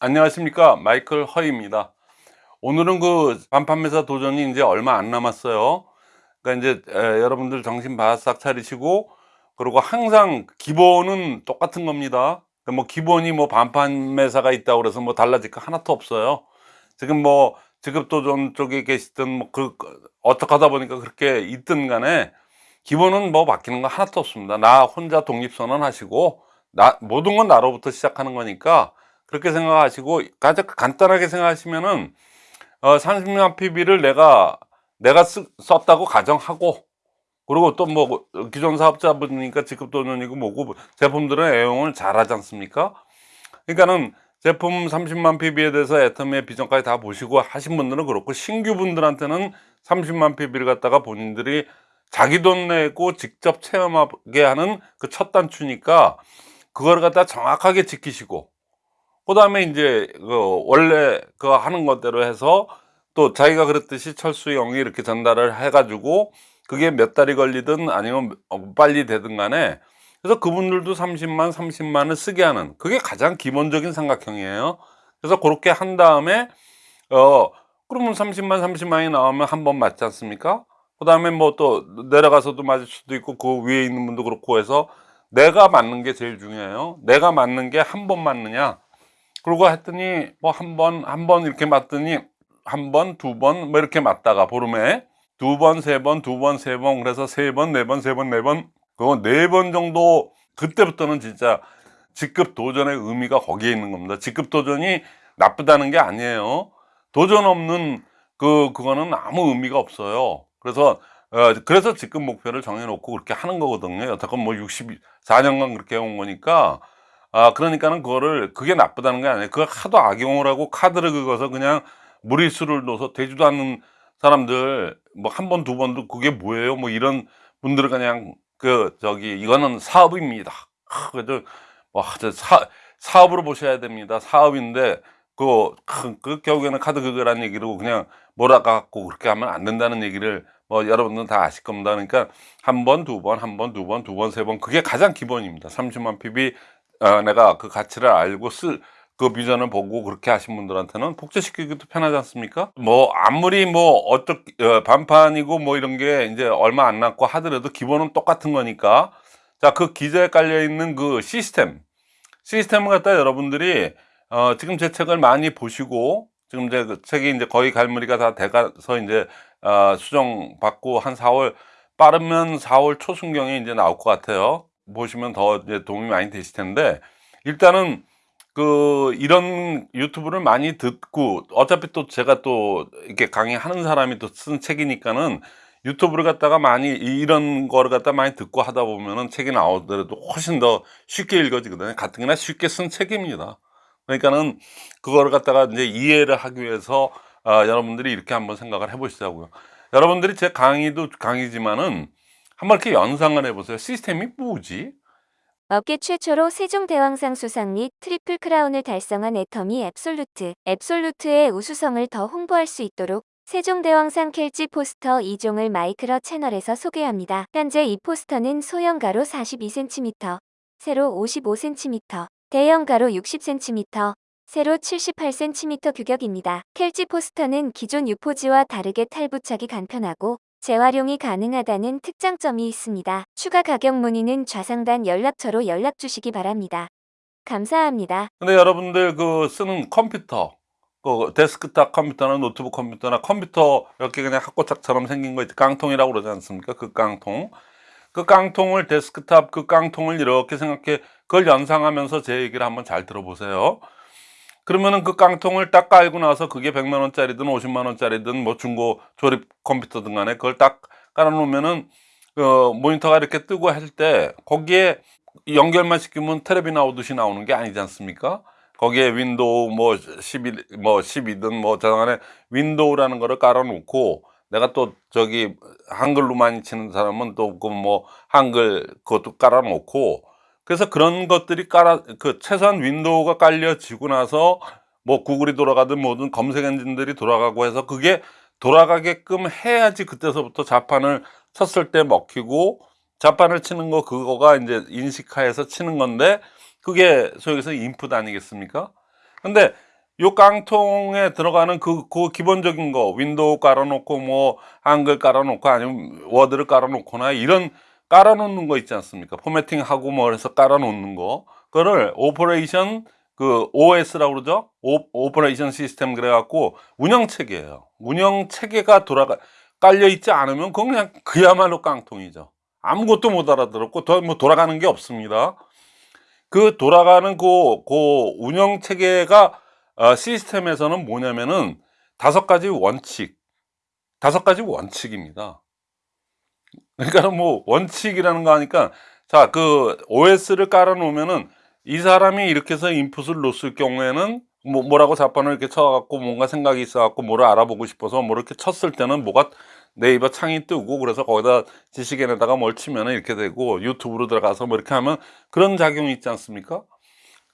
안녕하십니까. 마이클 허입니다. 오늘은 그 반판매사 도전이 이제 얼마 안 남았어요. 그러니까 이제 에, 여러분들 정신 바싹 차리시고 그리고 항상 기본은 똑같은 겁니다. 그러니까 뭐 기본이 뭐 반판매사가 있다고 그래서 뭐 달라질 거 하나도 없어요. 지금 뭐 직업도전 쪽에 계시든 뭐 그 어떻게 하다 보니까 그렇게 있든 간에 기본은 뭐 바뀌는 거 하나도 없습니다. 나 혼자 독립선언 하시고 나 모든 건 나로부터 시작하는 거니까 그렇게 생각하시고 가장 간단하게 생각하시면은 어, 30만 PB를 내가 내가 쓰, 썼다고 가정하고 그리고 또 뭐 기존 사업자분이니까 직급도전이고 뭐고 제품들은 애용을 잘 하지 않습니까? 그러니까는 제품 30만 PB에 대해서 애터미의 비전까지 다 보시고 하신 분들은 그렇고 신규 분들한테는 30만 PB를 갖다가 본인들이 자기 돈 내고 직접 체험하게 하는 그 첫 단추니까 그걸 갖다 정확하게 지키시고 그 다음에 이제 그 원래 그 하는 것대로 해서 또 자기가 그랬듯이 철수 형이 이렇게 전달을 해가지고 그게 몇 달이 걸리든 아니면 어, 빨리 되든 간에 그래서 그분들도 30만 30만을 쓰게 하는 그게 가장 기본적인 삼각형이에요. 그래서 그렇게 한 다음에 어 그러면 30만 30만이 나오면 한 번 맞지 않습니까? 그 다음에 뭐 또 내려가서도 맞을 수도 있고 그 위에 있는 분도 그렇고 해서 내가 맞는 게 제일 중요해요. 내가 맞는 게 한 번 맞느냐 그러고 했더니 뭐 한 번 한 번 이렇게 맞더니 한 번 두 번 뭐 이렇게 맞다가 보름에 두 번 세 번 두 번 세 번 그래서 세 번 네 번 세 번 네 번 그거 네 번 정도 그때부터는 진짜 직급 도전의 의미가 거기에 있는 겁니다. 직급 도전이 나쁘다는 게 아니에요. 도전 없는 그 그거는 아무 의미가 없어요. 그래서 어, 그래서 직급 목표를 정해놓고 그렇게 하는 거거든요. 여태껏 뭐 64년간 그렇게 해온 거니까 아 그러니까는 그거를 그게 나쁘다는 게 아니에요. 그걸 하도 악용을 하고 카드를 긁어서 그냥 무리수를 넣어서 되지도 않는 사람들 뭐 한 번 두 번도 그게 뭐예요? 뭐 이런 분들은 그냥 그 저기 이거는 사업입니다. 아, 그래도 뭐 사, 사업으로 보셔야 됩니다. 사업인데 그, 그, 그 결국에는 카드 긁으라는 얘기로 그냥 몰아갖고 그렇게 하면 안 된다는 얘기를 뭐 여러분들은 다 아실 겁니다. 그러니까 한 번 두 번 한 번 두 번 두 번 세번 그게 가장 기본입니다. 30만 PB 어, 내가 그 가치를 알고 쓸 그 비전을 보고 그렇게 하신 분들한테는 복제시키기도 편하지 않습니까? 뭐 아무리 뭐 어떻게 어, 반판이고 뭐 이런 게 이제 얼마 안 남고 하더라도 기본은 똑같은 거니까 자 그 기저에 깔려 있는 그 시스템 시스템을 갖다 여러분들이 어, 지금 제 책을 많이 보시고 지금 이제 그 책이 이제 거의 갈무리가 다 돼가서 이제 어, 수정 받고 한 4월 빠르면 4월 초순경에 이제 나올 것 같아요. 보시면 더 도움이 많이 되실 텐데 일단은 그 이런 유튜브를 많이 듣고 어차피 또 제가 또 이렇게 강의하는 사람이 또 쓴 책이니까는 YouTube를 갖다가 많이 이런 거를 갖다 많이 듣고 하다 보면은 책이 나오더라도 훨씬 더 쉽게 읽어지거든요. 같은 게나 쉽게 쓴 책입니다. 그러니까는 그거를 갖다가 이제 이해를 하기 위해서 아, 여러분들이 이렇게 한번 생각을 해 보시자고요. 여러분들이 제 강의도 강의지만은 한번 이렇게 연상을 해보세요. 시스템이 뭐지? 업계 최초로 세종대왕상 수상 및 트리플 크라운을 달성한 애터미 Absolute. Absolute의 우수성을 더 홍보할 수 있도록 세종대왕상 켈지 포스터 2종을 마이크로 채널에서 소개합니다. 현재 이 포스터는 소형 가로 42cm, 세로 55cm, 대형 가로 60cm, 세로 78cm 규격입니다. 켈지 포스터는 기존 유포지와 다르게 탈부착이 간편하고 재활용이 가능하다는 특장점이 있습니다. 추가 가격 문의는 좌상단 연락처로 연락 주시기 바랍니다. 감사합니다. 근데 여러분들 그 쓰는 컴퓨터 그 데스크탑 컴퓨터나 노트북 컴퓨터나 컴퓨터 이렇게 그냥 하꼬짝처럼 생긴 거 있죠 깡통이라고 그러지 않습니까 그 깡통 그 깡통을 데스크탑 그 깡통을 이렇게 생각해 그걸 연상하면서 제 얘기를 한번 잘 들어보세요 그러면은 그 깡통을 딱 깔고 나서 그게 100만 원짜리든 50만 원짜리든 뭐 중고 조립 컴퓨터든 간에 그걸 딱 깔아 놓으면은 어, 모니터가 이렇게 뜨고 할 때 거기에 연결만 시키면 텔레비 나오듯이 나오는 게 아니지 않습니까? 거기에 윈도우 뭐 12, 뭐 12든 뭐 저간에 윈도우라는 거를 깔아 놓고 내가 또 저기 한글로 많이 치는 사람은 또 그 뭐 한글 그것도 깔아 놓고 그래서 그런 것들이 깔아 그 최소한 윈도우가 깔려지고 나서 뭐 구글이 돌아가든 뭐든 검색 엔진들이 돌아가고 해서 그게 돌아가게끔 해야지 그때서부터 자판을 쳤을 때 먹히고 자판을 치는 거 그거가 이제 인식하에서 치는 건데 그게 소위에서 인풋 아니겠습니까? 근데 요 깡통에 들어가는 그, 그 기본적인 거 윈도우 깔아놓고 뭐 한글 깔아놓고 아니면 워드를 깔아놓거나 이런 깔아놓는 거 있지 않습니까? formatting하고 뭐 해서 깔아놓는 거. 그거를 operation 그 OS라고 그러죠? 오, operation system 그래갖고 운영체계예요. 운영체계가 돌아가 깔려있지 않으면 그건 그냥 그야말로 깡통이죠. 아무것도 못 알아들었고 더 뭐 돌아가는 게 없습니다. 그 돌아가는 그, 그 운영 체계가 어, 시스템에서는 뭐냐면은 다섯 가지 원칙, 다섯 가지 원칙입니다. 그러니까 뭐 원칙이라는 거 하니까 자 그 OS를 깔아 놓으면은 이 사람이 이렇게 해서 인풋을 놓을 경우에는 뭐 뭐라고 자판을 이렇게 쳐갖고 뭔가 생각이 있어갖고 뭐를 알아보고 싶어서 뭐 이렇게 쳤을 때는 뭐가 네이버 창이 뜨고 그래서 거기다 지식인에다가 뭘 치면은 이렇게 되고 유튜브로 들어가서 뭐 이렇게 하면 그런 작용이 있지 않습니까?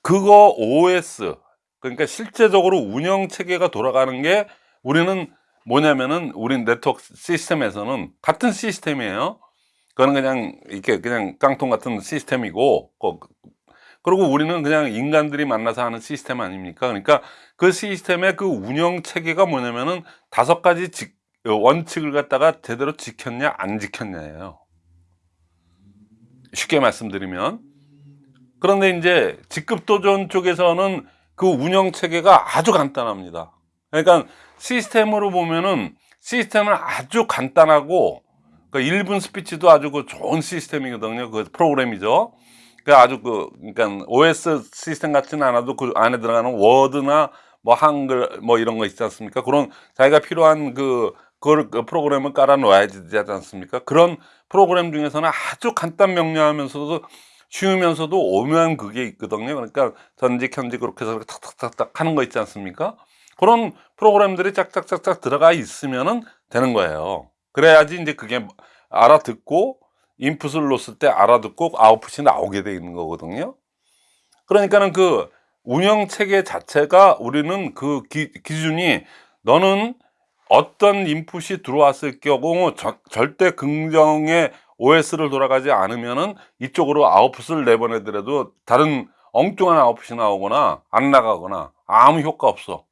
그거 OS 그러니까 실제적으로 운영 체계가 돌아가는 게 우리는 뭐냐면은 우리 네트워크 시스템에서는 같은 시스템이에요. 그거는 그냥 이렇게 그냥 깡통 같은 시스템이고 그- 그리고 우리는 그냥 인간들이 만나서 하는 시스템 아닙니까? 그러니까 그 시스템의 그 운영 체계가 뭐냐면은 다섯 가지 직- 원칙을 갖다가 제대로 지켰냐 안 지켰냐예요. 쉽게 말씀드리면 그런데 이제 직급도전 쪽에서는 그 운영 체계가 아주 간단합니다. 그러니까 시스템으로 보면은 시스템은 아주 간단하고 그 1분 스피치도 아주 그 좋은 시스템이거든요. 그 프로그램이죠. 그 아주 그 그러니까 OS 시스템 같지는 않아도 그 안에 들어가는 워드나 뭐 한글 뭐 이런 거 있지 않습니까? 그런 자기가 필요한 그 그걸 그 프로그램을 깔아 놓아야지 되지 않습니까? 그런 프로그램 중에서는 아주 간단 명료하면서도 쉬우면서도 오묘한 그게 있거든요. 그러니까 전직 현직 그렇게 해서 탁탁탁탁 하는 거 있지 않습니까? 그런 프로그램들이 짝짝짝짝 들어가 있으면은 되는 거예요. 그래야지 이제 그게 알아듣고 인풋을 넣었을 때 알아듣고 아웃풋이 나오게 돼 있는 거거든요. 그러니까는 그 운영 체계 자체가 우리는 그 기, 기준이 너는 어떤 인풋이 들어왔을 경우 저- 절대 긍정의 OS를 돌아가지 않으면은 이쪽으로 아웃풋을 내보내더라도 다른 엉뚱한 아웃풋이 나오거나 안 나가거나 아무 효과 없어.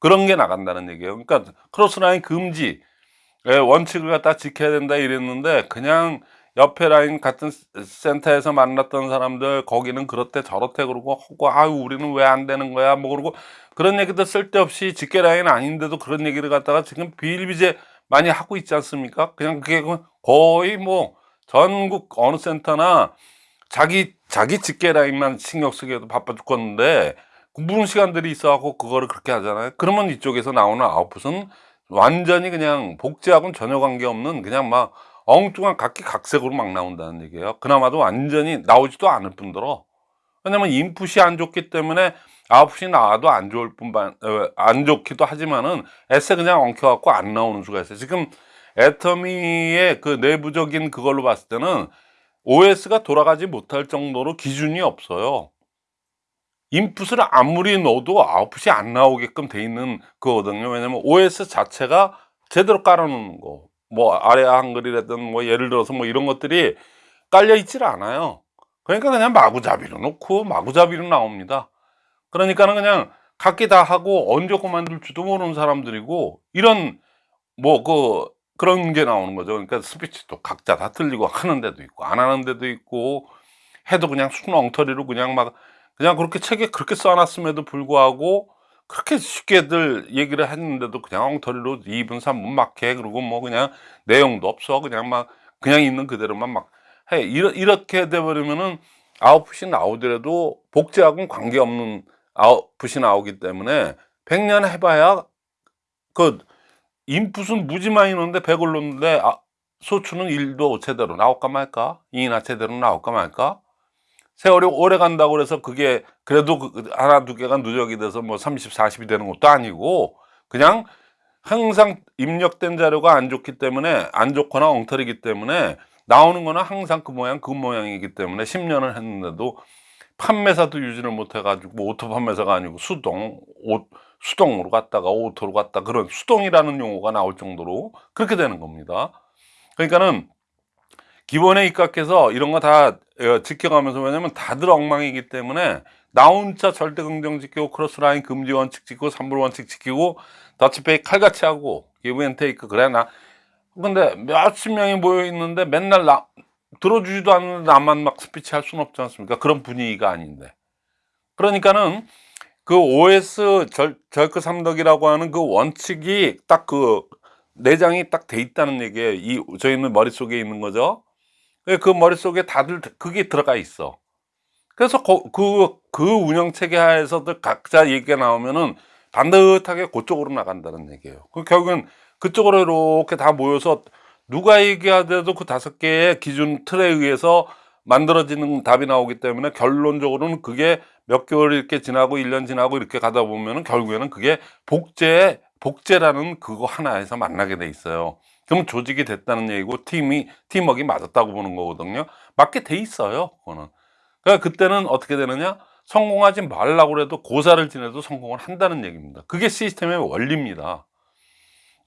그런 게 나간다는 얘기예요. 그러니까 크로스라인 금지 예, 원칙을 갖다 지켜야 된다 이랬는데 그냥 옆에 라인 같은 센터에서 만났던 사람들 거기는 그렇대 저렇대 그러고 하고 아유 우리는 왜 안 되는 거야 뭐 그러고 그런 얘기도 쓸데없이 직계 라인 아닌데도 그런 얘기를 갖다가 지금 비일비재 많이 하고 있지 않습니까? 그냥 그게 거의 뭐 전국 어느 센터나 자기 자기 직계 라인만 신경 쓰기에도 바빠 죽겠는데 무슨 시간들이 있어갖고 그거를 그렇게 하잖아요. 그러면 이쪽에서 나오는 아웃풋은 완전히 그냥 복제하고는 전혀 관계없는 그냥 막 엉뚱한 각기 각색으로 막 나온다는 얘기예요. 그나마도 완전히 나오지도 않을 뿐더러 왜냐면 인풋이 안 좋기 때문에 아웃풋이 나와도 안 좋을 뿐만 어, 안 좋기도 하지만은 에세 그냥 엉켜갖고 안 나오는 수가 있어요. 지금 애터미의 그 내부적인 그걸로 봤을 때는 OS가 돌아가지 못할 정도로 기준이 없어요. 인풋을 아무리 넣어도 아웃풋이 안 나오게끔 돼 있는 거거든요. 왜냐면 OS 자체가 제대로 깔아놓는 거. 뭐 아래 한글이라든 뭐 예를 들어서 뭐 이런 것들이 깔려 있질 않아요. 그러니까 그냥 마구잡이로 놓고 마구잡이로 나옵니다. 그러니까는 그냥 각기 다 하고 언제 그만둘지도 모르는 사람들이고 이런 뭐 그 그런 게 나오는 거죠. 그러니까 스피치도 각자 다 틀리고 하는 데도 있고 안 하는 데도 있고 해도 그냥 순 엉터리로 그냥 막 그냥 그렇게 책에 그렇게 써놨음에도 불구하고 그렇게 쉽게들 얘기를 했는데도 그냥 엉터리로 2분 3분 막 해. 그리고 뭐 그냥 내용도 없어. 그냥 막 그냥 있는 그대로만 막 해. 이렇게 돼버리면은 아웃풋이 나오더라도 복제하고는 관계없는 아웃풋이 나오기 때문에 100년 해봐야 그 인풋은 무지 많이 넣는데 100을 넣는데 아, 소추는 1도 제대로 나올까 말까? 2나 제대로 나올까 말까 세월이 오래 간다고 그래서 그게 그래도 그 하나 두 개가 누적이 돼서 뭐 30, 40이 되는 것도 아니고 그냥 항상 입력된 자료가 안 좋기 때문에 안 좋거나 엉터리기 때문에 나오는 거는 항상 그 모양 그 모양이기 때문에 10년을 했는데도 판매사도 유지를 못 해 가지고 auto 판매사가 아니고 수동 오, 수동으로 갔다가 auto로 갔다 그런 수동이라는 용어가 나올 정도로 그렇게 되는 겁니다. 그러니까는 기본에 입각해서 이런 거다 어, 지켜가면서 왜냐면 다들 엉망이기 때문에 나 혼자 절대 긍정 지키고 cross line 금지 원칙 지키고 3분 원칙 지키고 더치페이 칼같이 하고 give and take 그래 나 근데 몇십 명이 모여 있는데 맨날 나 들어주지도 않는데 나만 막 스피치 할 수는 없지 않습니까 그런 분위기가 아닌데 그러니까는 그 OS 절, 절크삼더기라고 하는 그 원칙이 딱 그 내장이 딱 돼 있다는 얘기예요. 이 저희는 머릿속에 있는 거죠. 그 머릿속에 다들 그게 들어가 있어. 그래서 그, 그 운영 체계 하에서도 각자 얘기가 나오면은 반듯하게 그쪽으로 나간다는 얘기예요. 그 결국은 그쪽으로 이렇게 다 모여서 누가 얘기하더라도 그 다섯 개의 기준 틀에 의해서 만들어지는 답이 나오기 때문에 결론적으로는 그게 몇 개월 이렇게 지나고 1년 지나고 이렇게 가다 보면은 결국에는 그게 복제, 복제라는 그거 하나에서 만나게 돼 있어요. 그럼 조직이 됐다는 얘기고 팀이, 팀워크가 맞았다고 보는 거거든요. 맞게 돼 있어요. 그거는. 그러니까 그때는 어떻게 되느냐? 성공하지 말라고 해도 고사를 지내도 성공을 한다는 얘기입니다. 그게 시스템의 원리입니다.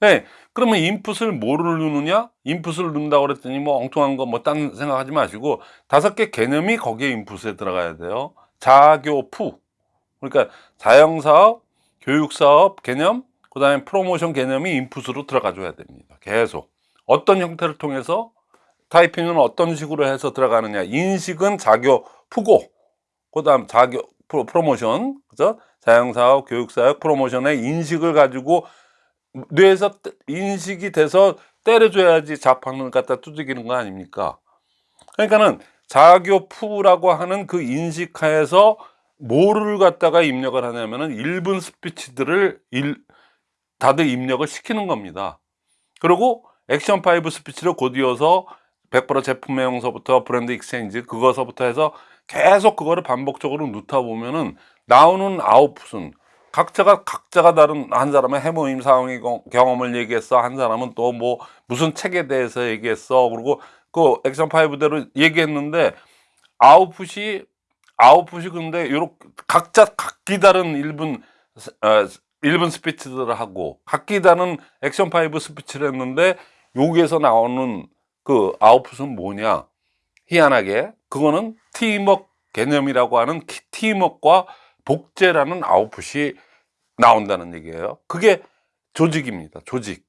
네, 그러면 인풋을 뭐를 누르냐? 인풋을 넣는다고 그랬더니 뭐 엉뚱한 거 뭐 딴 생각하지 마시고 다섯 개 개념이 거기에 인풋에 들어가야 돼요. 자교푸 그러니까 자영사업, 교육사업 개념, 그 다음에 프로모션 개념이 인풋으로 들어가 줘야 됩니다. 계속 어떤 형태를 통해서 타이핑은 어떤 식으로 해서 들어가느냐 인식은 자교 푸고 그 다음 자교 프로, 프로모션 그죠? 자영사업, 교육사업, 프로모션의 인식을 가지고 뇌에서 인식이 돼서 때려줘야지 자판을 갖다 두들기는 거 아닙니까? 그러니까는 자교푸라고 하는 그 인식하에서 뭐를 갖다가 입력을 하냐면은 1분 스피치들을 일, 다들 입력을 시키는 겁니다. 그리고 액션 5 스피치를 곧 이어서 100% 제품 명서부터 brand exchange 그거서부터 해서 계속 그거를 반복적으로 넣다 보면은 나오는 아웃풋은 각자가 각자가 다른 한 사람은 해모임 상황의 경험을 얘기했어 한 사람은 또 뭐 무슨 책에 대해서 얘기했어 그리고 그 액션 5대로 얘기했는데 아웃풋이 아웃풋이 근데 요렇게 각자 각기 다른 1분 어, 1분 스피치들을 하고 각기 다른 액션 5 스피치를 했는데 여기에서 나오는 그 아웃풋은 뭐냐 희한하게 그거는 팀워크 개념이라고 하는 팀워크와 복제라는 아웃풋이 나온다는 얘기예요. 그게 조직입니다. 조직.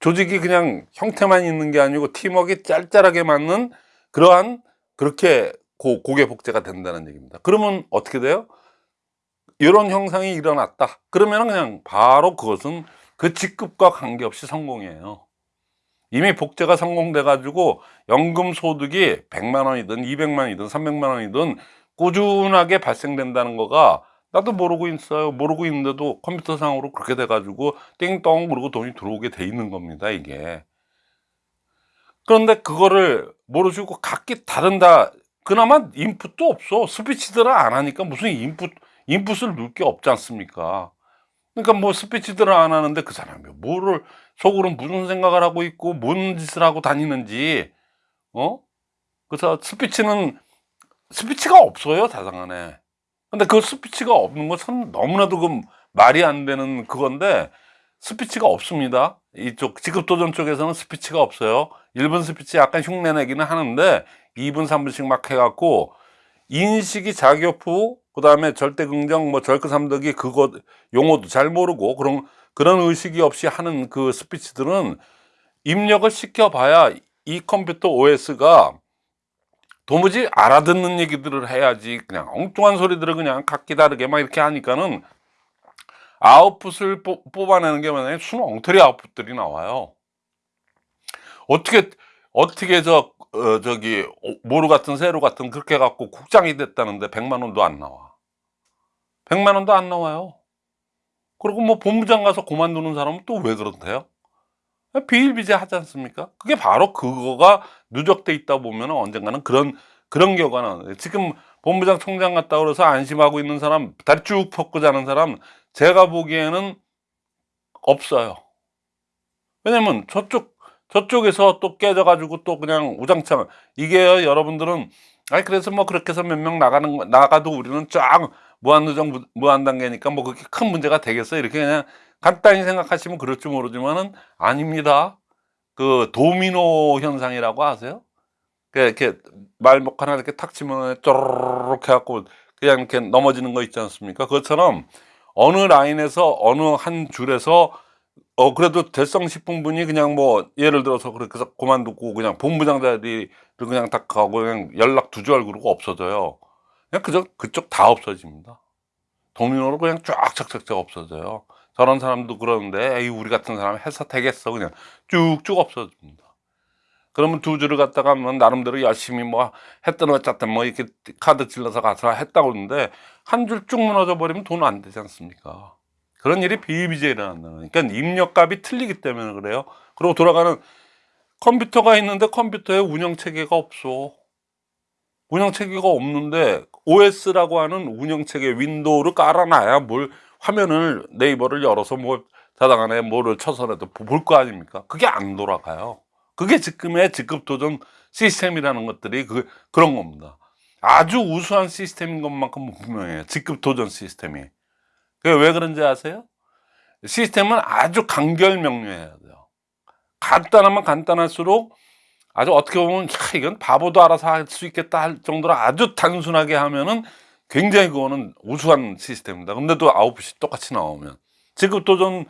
조직이 그냥 형태만 있는 게 아니고 팀워크가 짤짤하게 맞는 그러한 그렇게 고, 고개 복제가 된다는 얘기입니다. 그러면 어떻게 돼요? 이런 형상이 일어났다. 그러면 그냥 바로 그것은 그 직급과 관계없이 성공이에요. 이미 복제가 성공돼 가지고 연금 소득이 100만 원이든 200만 원이든 300만 원이든 꾸준하게 발생된다는 거가 나도 모르고 있어요. 모르고 있는데도 컴퓨터 상으로 그렇게 돼 가지고 띵동 그러고 돈이 들어오게 돼 있는 겁니다, 이게. 그런데 그거를 모르시고 각기 다른 다. 그나마 인풋도 없어. 스피치들을 안 하니까 무슨 인풋 인풋을 넣을 게 없지 않습니까? 그러니까 뭐 스피치들을 안 하는데 그 사람이 뭐를 속으로 무슨 생각을 하고 있고 뭔 짓을 하고 다니는지 어? 그래서 스피치는 스피치가 없어요 사상 안에 근데 그 스피치가 없는 것은 너무나도 그 말이 안 되는 그건데 스피치가 없습니다 이쪽 직급도전 쪽에서는 스피치가 없어요 1분 스피치 약간 흉내내기는 하는데 2분 3분씩 막 해갖고 인식이 자교프 그 다음에 절대 긍정 뭐 절크 삼덕이 그거 용어도 잘 모르고 그런 그런 의식이 없이 하는 그 스피치들은 입력을 시켜봐야 이 컴퓨터 OS가 도무지 알아듣는 얘기들을 해야지 그냥 엉뚱한 소리들을 그냥 각기 다르게 막 이렇게 하니까는 아웃풋을 뽑아내는 게 만약에 순 엉터리 아웃풋들이 나와요. 어떻게 어떻게 저 어, 저기 모루 같은 세로 같은 그렇게 갖고 국장이 됐다는데 100만 원도 안 나와 100만 원도 안 나와요 그리고 뭐 본부장 가서 그만두는 사람은 또 왜 그런데요? 비일비재 하지 않습니까? 그게 바로 그거가 누적돼 있다 보면 언젠가는 그런 그런 나와요. 지금 본부장 총장 갔다 그래서 안심하고 있는 사람 다리 쭉 뻗고 자는 사람 제가 보기에는 없어요. 왜냐면 저쪽 저쪽에서 또 깨져가지고 또 그냥 우장창 이게요 여러분들은 아니 그래서 뭐 그렇게 해서 몇 명 나가는 거- 나가도 우리는 쫙 무한누정 무한단계니까 뭐 그렇게 큰 문제가 되겠어 이렇게 그냥 간단히 생각하시면 그럴지 모르지만은 아닙니다. 그 도미노 현상이라고 아세요? 그 이렇게 말목 하나 이렇게 탁 치면 쪼르륵 해갖고 그냥 이렇게 넘어지는 거 있지 않습니까? 그것처럼 어느 라인에서 어느 한 줄에서 어 그래도 대성식품분이 그냥 뭐 예를 들어서 그렇게 해서 그만두고 그냥 본부장 자리를 그냥 딱 가고 그냥 연락 두줄 그러고 없어져요. 그냥 그저 그쪽 다 없어집니다. 도미노로 그냥 쫙쫙쫙쫙 없어져요. 저런 사람도 그러는데 에이 우리 같은 사람 해서 되겠어 그냥 쭉쭉 없어집니다. 그러면 두 줄을 갖다가 뭐 나름대로 열심히 뭐 했던 어쨌든 뭐 이렇게 카드 찔러서 가서 했다고 그러는데 한 줄 쭉 무너져 버리면 돈 안 되지 않습니까? 그런 일이 비일비재 일어난다는. 그러니까 입력값이 틀리기 때문에 그래요. 그리고 돌아가는 컴퓨터가 있는데 컴퓨터에 운영 체계가 없어. 운영 체계가 없는데 OS라고 하는 운영 체계 윈도우를 깔아놔야 뭘 화면을 네이버를 열어서 뭐 자당 안에 뭐를 쳐서라도 볼 거 아닙니까? 그게 안 돌아가요. 그게 지금의 직급 도전 시스템이라는 것들이 그 그런 겁니다. 아주 우수한 시스템인 것만큼 분명해요. 직급 도전 시스템이. 그게 왜 그런지 아세요? 시스템은 아주 간결 명료해야 돼요. 간단하면 간단할수록 아주 어떻게 보면 야, 이건 바보도 알아서 할 수 있겠다 할 정도로 아주 단순하게 하면은 굉장히 그거는 우수한 시스템입니다. 근데도 아웃풋이 똑같이 나오면 직급 도전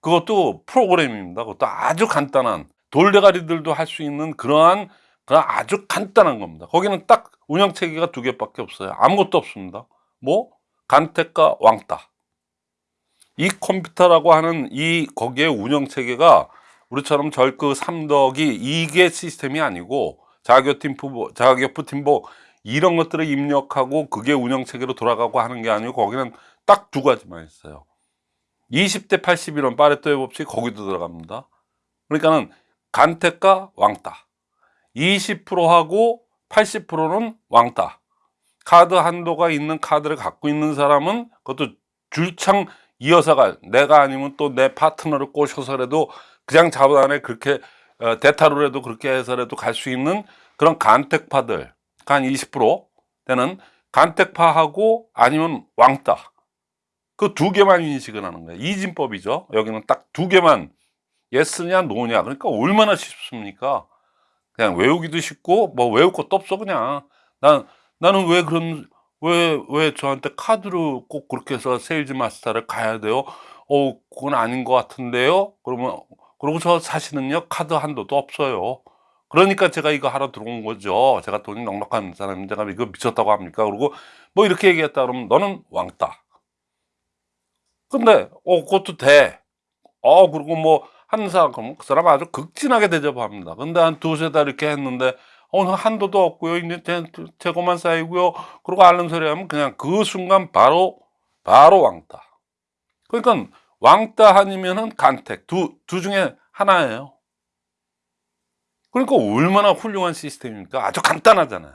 그것도 프로그램입니다. 그것도 아주 간단한 돌대가리들도 할 수 있는 그러한 그런 아주 간단한 겁니다. 거기는 딱 운영 체계가 두 개밖에 없어요. 아무것도 없습니다. 뭐 간택과 왕따. 이 컴퓨터라고 하는 이 거기에 운영 체계가 우리처럼 절그 삼덕이 이게 시스템이 아니고 자격팀 자격부 팀보 이런 것들을 입력하고 그게 운영 체계로 돌아가고 하는 게 아니고 거기는 딱 두 가지만 있어요. 20대 81원 파레토의 법칙 거기도 들어갑니다. 그러니까는 간택과 왕따. 20%하고 80%는 왕따. 카드 한도가 있는 카드를 갖고 있는 사람은 그것도 줄창 이어서 갈 내가 아니면 또 내 파트너를 꼬셔서라도 그냥 자본안에 그렇게 어, 대타로라도 그렇게 해서라도 갈 수 있는 그런 간택파들 한 20% 되는 간택파하고 아니면 왕따. 그 두 개만 인식을 하는 거예요. 이진법이죠. 여기는 딱 두 개만 예스냐 노냐. 그러니까 얼마나 쉽습니까? 그냥 외우기도 쉽고 뭐 외울 것도 없어 그냥. 난 나는 왜 그런 왜 왜 저한테 카드로 꼭 그렇게 해서 세일즈 마스터를 가야 돼요? 어 그건 아닌 것 같은데요? 그러면 그리고 저 사실은요 카드 한도도 없어요. 그러니까 제가 이거 하러 들어온 거죠. 제가 돈이 넉넉한 사람인데 제가 이거 미쳤다고 합니까? 그리고 뭐 이렇게 얘기했다 그러면 너는 왕따. 근데 어 그것도 돼 어 그리고 뭐 한 사람 그러면 그 사람 아주 극진하게 대접합니다. 근데 한 두세 달 이렇게 했는데 어 한도도 없고요. 이제 재- 재고만 쌓이고요. 그리고 앓는 소리 하면 그냥 그 순간 바로 바로 왕따. 그러니까 왕따 아니면은 간택. 두, 두 중에 하나예요. 그러니까 얼마나 훌륭한 시스템입니까? 아주 간단하잖아요.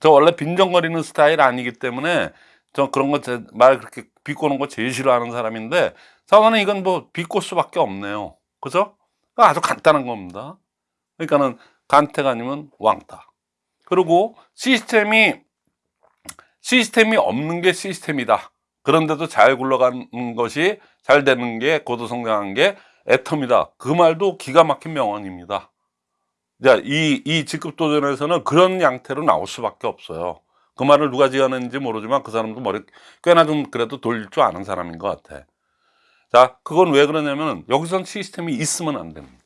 저 원래 빈정거리는 스타일 아니기 때문에 저 그런 거말 그렇게 비꼬는 거 제일 싫어하는 사람인데 저는 이건 뭐 비꼬 수밖에 없네요. 그죠? 아주 간단한 겁니다. 그러니까는 간택 아니면 왕따. 그리고 시스템이 시스템이 없는 게 시스템이다. 그런데도 잘 굴러가는 것이 잘 되는 게 고도성장한 게 애텀이다. 그 말도 기가 막힌 명언입니다. 자, 이, 이 직급 도전에서는 그런 양태로 나올 수밖에 없어요. 그 말을 누가 지어냈는지 모르지만 그 사람도 머리 꽤나 좀 그래도 돌릴 줄 아는 사람인 것 같아. 자 그건 왜 그러냐면 여기선 시스템이 있으면 안 됩니다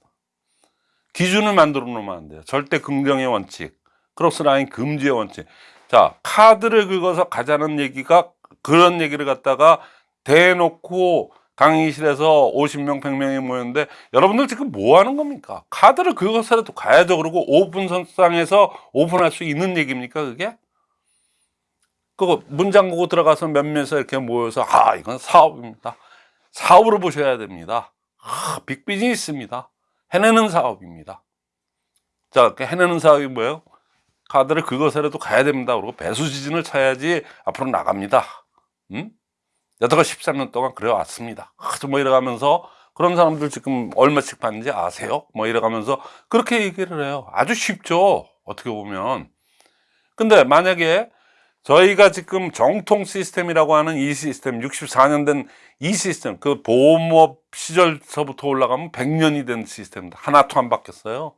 기준을 만들어 놓으면 안 돼요. 절대 긍정의 원칙 크로스라인 금지의 원칙. 자 카드를 긁어서 가자는 얘기가 그런 얘기를 갖다가 대놓고 강의실에서 50명 100명이 모였는데 여러분들 지금 뭐 하는 겁니까? 카드를 긁어서라도 가야죠. 그리고 오픈 선상에서 오픈할 수 있는 얘기입니까 그게? 그거 문 잠그고 들어가서 몇몇에서 이렇게 모여서 아 이건 사업입니다. 사업으로 보셔야 됩니다. 아, 빅비즈니스입니다 해내는 사업입니다. 자그 해내는 사업이 뭐예요? 카드를 그것에라도 가야 됩니다. 그리고 배수 지진을 쳐야지 앞으로 나갑니다. 음? 여태가 13년 동안 그래 왔습니다. 아주 뭐 이래가면서 그런 사람들 지금 얼마씩 받는지 아세요? 뭐 이래가면서 그렇게 얘기를 해요. 아주 쉽죠. 어떻게 보면. 근데 만약에 저희가 지금 정통 시스템이라고 하는 이 시스템 64년 된 이 시스템 그 보험업 시절서부터 올라가면 100년이 된 시스템입니다 하나도 안 바뀌었어요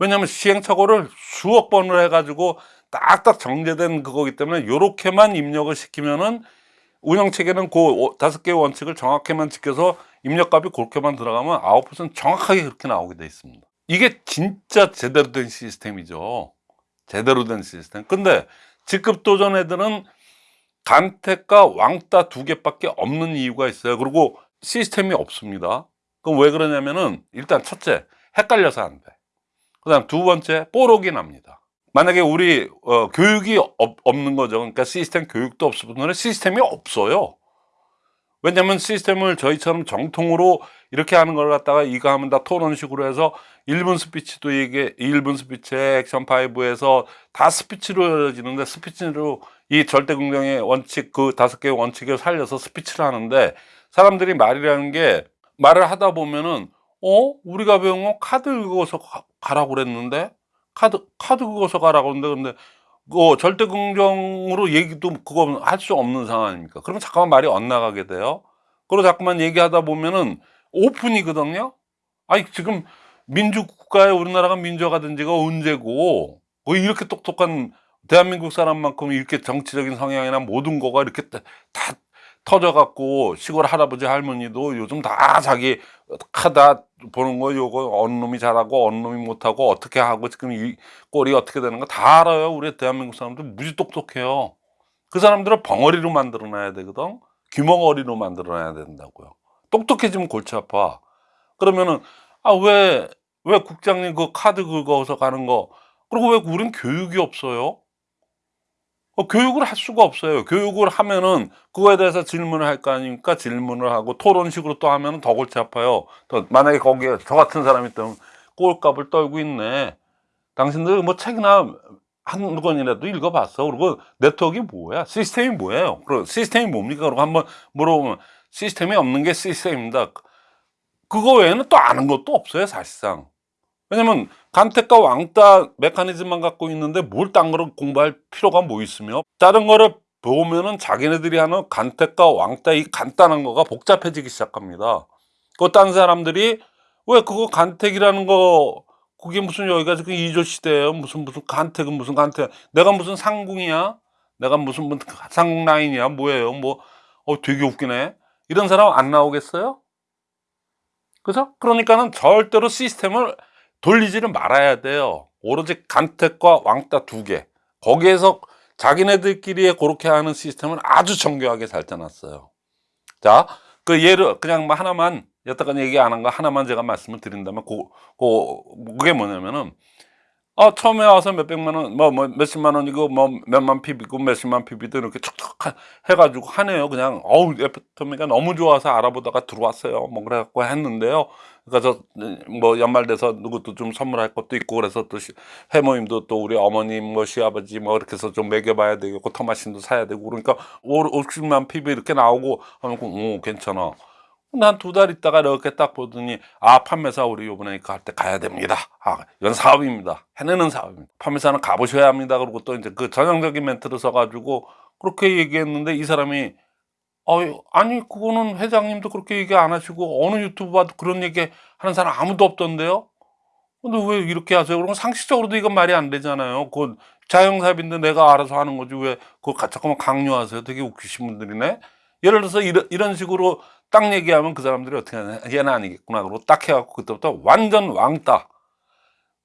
왜냐하면 시행착오를 수억 번을 해가지고 딱딱 정제된 그거기 때문에 요렇게만 입력을 시키면은 운영 체계는 그 다섯 개의 원칙을 정확히만 지켜서 입력값이 그렇게만 들어가면 아웃풋은 정확하게 그렇게 나오게 돼 있습니다. 이게 진짜 제대로 된 시스템이죠. 제대로 된 시스템. 근데 직급 도전 애들은 간택과 왕따 두 개밖에 없는 이유가 있어요. 그리고 시스템이 없습니다. 그럼 왜 그러냐면은 일단 첫째 헷갈려서 안 돼. 그 다음 두 번째 뽀록이 납니다. 만약에 우리 어, 교육이 없, 없는 거죠. 그러니까 시스템 교육도 없으면 시스템이 없어요. 왜냐면 시스템을 저희처럼 정통으로 이렇게 하는 걸 갖다가 이거 하면 다 토론식으로 해서 1분 스피치도 이게 1분 스피치에 액션 5에서 다 스피치로 이루어지는데 스피치로 이 절대 긍정의 원칙 그 다섯 개의 원칙을 살려서 스피치를 하는데 사람들이 말이라는 게 말을 하다 보면은 어? 우리가 배운 건 카드 긁어서 가- 가라고 그랬는데? 카드 카드 긁어서 가라고 그랬는데 근데 그 절대 긍정으로 얘기도 그거 할 수 없는 상황이니까. 그러면 잠깐만 말이 엇나가게 돼요? 그리고 자꾸만 얘기하다 보면은 오픈이거든요? 아니 지금 민주국가에 우리나라가 민주화가 된 지가 언제고? 뭐 이렇게 똑똑한 대한민국 사람만큼 이렇게 정치적인 성향이나 모든 거가 이렇게 다, 다 터져갖고 시골 할아버지 할머니도 요즘 다 자기 카다 보는 거 요거 어느 놈이 잘하고 어느 놈이 못하고 어떻게 하고 지금 이 꼴이 어떻게 되는 거 다 알아요. 우리 대한민국 사람들 무지 똑똑해요. 그 사람들을 벙어리로 만들어 놔야 되거든. 귀멍어리로 만들어 놔야 된다고요. 똑똑해지면 골치 아파. 그러면은 아왜왜 국장님 그 카드 긁어서 가는 거 그리고 왜 우린 교육이 없어요 어, 교육을 할 수가 없어요. 교육을 하면은 그거에 대해서 질문을 할 거 아닙니까? 질문을 하고 토론식으로 또 하면은 더 골치 아파요. 또 만약에 거기에 저 같은 사람이 있다면 꼴값을 떨고 있네. 당신들 뭐 책이나 한 권이라도 읽어봤어. 그리고 네트워크가 뭐야? 시스템이 뭐예요? 그리고 시스템이 뭡니까? 그리고 한번 물어보면 시스템이 없는 게 시스템입니다. 그거 외에는 또 아는 것도 없어요, 사실상. 왜냐면 간택과 왕따 메커니즘만 갖고 있는데 뭘 딴 거를 공부할 필요가 뭐 있으며 다른 거를 보면은 자기네들이 하는 간택과 왕따 이 간단한 거가 복잡해지기 시작합니다. 그딴 사람들이 왜 그거 간택이라는 거 그게 무슨 여기가 지금 이조 시대예요. 무슨 무슨 간택은 무슨 간택? 내가 무슨 상궁이야? 내가 무슨 상궁 라인이야? 뭐예요? 뭐 어 되게 웃기네. 이런 사람 안 나오겠어요? 그죠? 그러니까는 절대로 시스템을 돌리지를 말아야 돼요. 오로지 간택과 왕따 두 개. 거기에서 자기네들끼리 그렇게 하는 시스템을 아주 정교하게 잘 짜놨어요. 자, 그 예를 그냥 뭐 하나만 여태까지 얘기 안 한 거 하나만 제가 말씀을 드린다면 그, 그, 그게 뭐냐면은 어, 처음에 와서 몇백만 원, 뭐, 뭐, 몇십만 원이고, 뭐, 몇만 피비고, 몇십만 피비도 이렇게 척척 하- 해가지고 하네요. 그냥, 어우, 에피토미가 너무 좋아서 알아보다가 들어왔어요. 뭐, 그래갖고 했는데요. 그래서, 뭐, 연말 돼서 누구도 좀 선물할 것도 있고, 그래서 또 시- 해모임도 또 우리 어머님, 뭐, 시아버지, 뭐, 이렇게 해서 좀 먹여봐야 되겠고, 토마신도 사야 되고, 그러니까, 50만 피비 이렇게 나오고, 하면, 오, 괜찮아. 난 두 달 있다가 이렇게 딱 보더니 아 판매사 우리 요번에 갈 때 가야 됩니다. 아 이건 사업입니다. 해내는 사업입니다. 판매사는 가보셔야 합니다. 그리고 또 이제 그 전형적인 멘트를 써가지고 그렇게 얘기했는데 이 사람이 어 아니 그거는 회장님도 그렇게 얘기 안 하시고 어느 유튜브 봐도 그런 얘기 하는 사람 아무도 없던데요. 근데 왜 이렇게 하세요? 그러면 상식적으로도 이건 말이 안 되잖아요. 그건 자영사업인데 내가 알아서 하는 거지 왜 그걸 가- 자꾸만 강요하세요? 되게 웃기신 분들이네. 예를 들어서 이런, 이런 식으로 딱 얘기하면 그 사람들이 어떻게 하냐 얘는 아니겠구나 그러고 딱 해갖고 그때부터 완전 왕따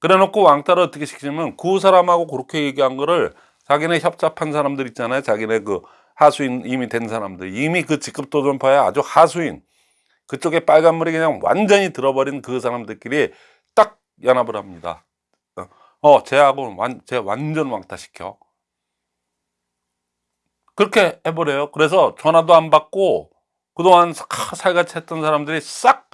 그래놓고 왕따를 어떻게 시키냐면 그 사람하고 그렇게 얘기한 거를 자기네 협잡한 사람들 있잖아요 자기네 그 하수인 이미 된 사람들 이미 그 직급 도전파의 아주 하수인 그쪽에 빨간물이 그냥 완전히 들어버린 그 사람들끼리 딱 연합을 합니다 어, 어 쟤하고 완, 쟤 완전 왕따 시켜 그렇게 해버려요 그래서 전화도 안 받고 그동안 사- 살같이 했던 사람들이 싹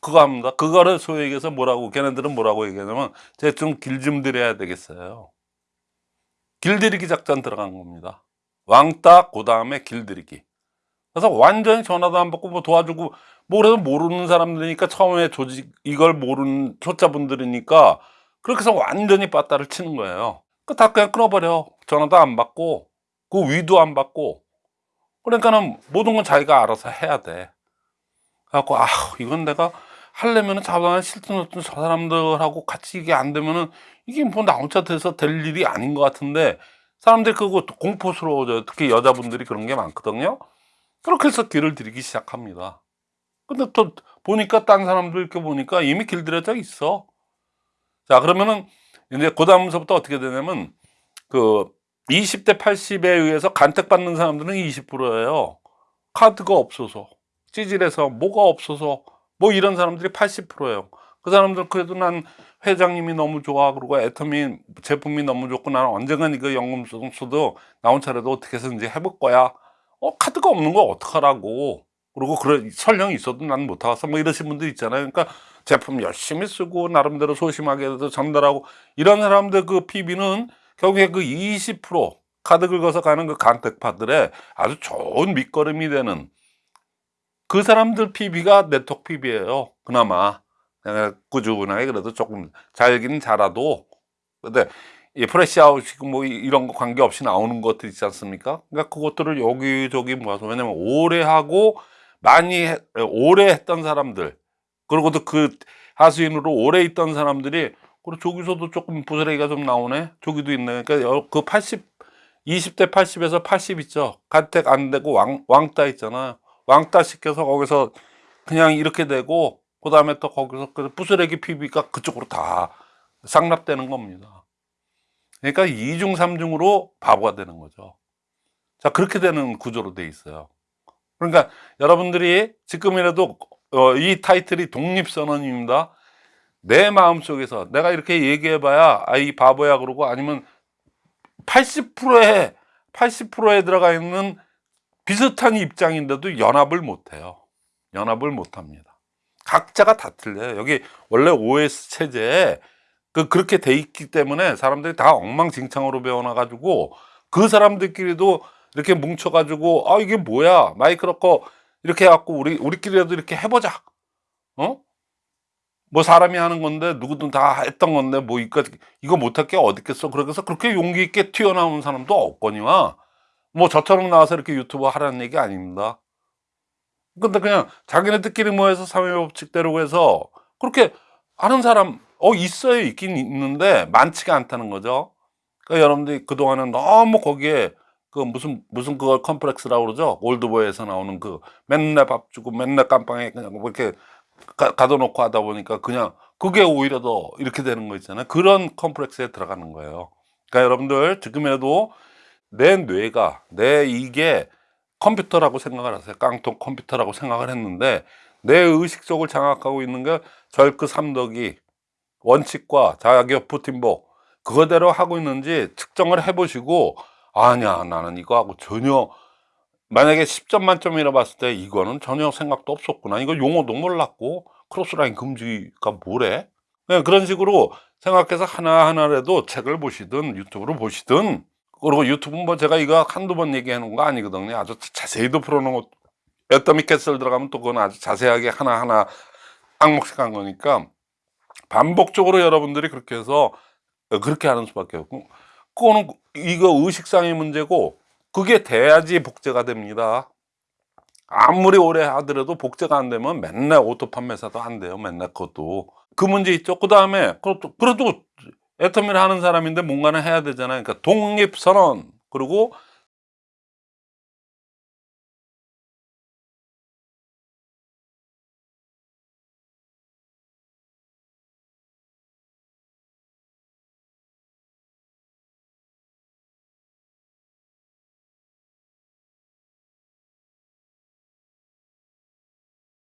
그거 합니다. 그거를 소위 얘기해서 뭐라고 걔네들은 뭐라고 얘기하냐면 제가 좀길좀 드려야 되겠어요. 길들이기 작전 들어간 겁니다. 왕따 그 다음에 길들이기. 그래서 완전히 전화도 안 받고 뭐 도와주고 뭐 그래도 모르는 사람들이니까 처음에 조직 이걸 모르는 초짜분들이니까 그렇게 해서 완전히 빠따를 치는 거예요. 그다 그냥 끊어버려. 전화도 안 받고 그 위도 안 받고 그러니까는 모든 건 자기가 알아서 해야 돼. 그래갖고 아 이건 내가 하려면은 자반 실든 어떤 저 사람들하고 같이 이게 안 되면은 이게 뭐 나 혼자 돼서 될 일이 아닌 것 같은데 사람들이 그거 공포스러워져요. 특히 여자분들이 그런 게 많거든요. 그렇게 해서 길을 들이기 시작합니다. 근데 또 보니까 딴 사람들 이렇게 보니까 이미 길들여져 있어. 자, 그러면은 이제 그 다음서부터 어떻게 되냐면 그 20대 80에 의해서 간택받는 사람들은 20%예요. 카드가 없어서, 찌질해서, 뭐가 없어서, 뭐 이런 사람들이 80%예요. 그 사람들 그래도 난 회장님이 너무 좋아. 그리고 애터미 제품이 너무 좋고 나는 언젠간 이거 연금 써도 나 혼자라도 어떻게 해서든지 해볼 거야. 어, 카드가 없는 거 어떡하라고. 그리고 그런 설령이 있어도 난 못하겠어. 뭐 이러신 분들 있잖아요. 그러니까 제품 열심히 쓰고 나름대로 소심하게 전달하고 이런 사람들 그 PB는 결국에 그 20% 카드 긁어서 가는 그 간택파들의 아주 좋은 밑거름이 되는 그 사람들 PB가 네트워크 PB예요. 그나마 꾸준하게 그래도 조금 잘긴 잘라도 근데 이 프레시아웃이고 뭐 이- 이런 거 관계없이 나오는 것들 있지 않습니까? 그러니까 그것들을 여기저기 모아서 왜냐면 오래 하고 많이 해- 오래 했던 사람들 그리고 또그 하수인으로 오래 있던 사람들이 그리고 저기서도 조금 부스레기가 좀 나오네. 저기도 있네. 그러니까 여- 그 80, 20대 80에서 80 있죠. 간택 안 되고 왕, 왕따 있잖아요 왕따 시켜서 거기서 그냥 이렇게 되고 그 다음에 또 거기서 그 부스레기 PB가 그쪽으로 다 상납되는 겁니다 그러니까 이중삼중으로 바보가 되는 거죠 자 그렇게 되는 구조로 돼 있어요 그러니까 여러분들이 지금이라도 어, 이 타이틀이 독립선언입니다. 내 마음속에서 내가 이렇게 얘기해봐야 아이 바보야 그러고 아니면 80%에 80%에 들어가 있는 비슷한 입장인데도 연합을 못해요. 연합을 못합니다. 각자가 다 틀려요. 여기 원래 OS 체제에 그 그렇게 돼 있기 때문에 사람들이 다 엉망진창으로 배워놔 가지고 그 사람들끼리도 이렇게 뭉쳐 가지고 아 이게 뭐야 마이크로커 이렇게 해갖고 우리 우리끼리라도 이렇게 해보자 어? 뭐 사람이 하는 건데 누구든 다 했던 건데 뭐 이거 이거 못할 게 어디 있겠어 그래서 그렇게 용기 있게 튀어나오는 사람도 없거니와 뭐 저처럼 나와서 이렇게 유튜브 하라는 얘기 아닙니다 근데 그냥 자기네들끼리 모여서 사회법칙대로 해서 그렇게 하는 사람 어 있어요. 있긴 있는데 많지가 않다는 거죠. 그러니까 여러분들이 그동안은 너무 거기에 그 무슨 무슨 그걸 컴플렉스라고 그러죠? 올드보이에서 나오는 그 맨날 밥 주고 맨날 깜빵에 그냥 뭐 이렇게 가, 가둬놓고 하다 보니까 그냥 그게 오히려 더 이렇게 되는 거 있잖아요. 그런 컴플렉스에 들어가는 거예요. 그러니까 여러분들 지금이라도 내 뇌가 내 이게 컴퓨터라고 생각을 하세요. 깡통 컴퓨터라고 생각을 했는데 내 의식 속을 장악하고 있는 게 절그 삼덕이 원칙과 자격 부팀복 그거대로 하고 있는지 측정을 해보시고 아니야 나는 이거 하고 전혀 만약에 10점 만점이라 봤을 때 이거는 전혀 생각도 없었구나. 이거 용어도 몰랐고 크로스라인 금지가 뭐래? 그냥 그런 식으로 생각해서 하나하나라도 책을 보시든 유튜브로 보시든 그리고 유튜브 뭐 제가 이거 한두 번 놓은 거 아니거든요. 아주 자세히도 풀어놓은 것 애터미 캐슬 들어가면 또 그건 아주 자세하게 하나하나 항목씩 한 거니까 반복적으로 여러분들이 그렇게 해서 그렇게 하는 수밖에 없고 그거는 이거 의식상의 문제고 그게 돼야지 복제가 됩니다. 아무리 오래 하더라도 복제가 안 되면 맨날 오토 판매사도 안 돼요. 맨날 그것도. 그 문제 있죠. 그 다음에 그래도 애터미를 하는 사람인데 뭔가는 해야 되잖아요. 그러니까 독립선언 그리고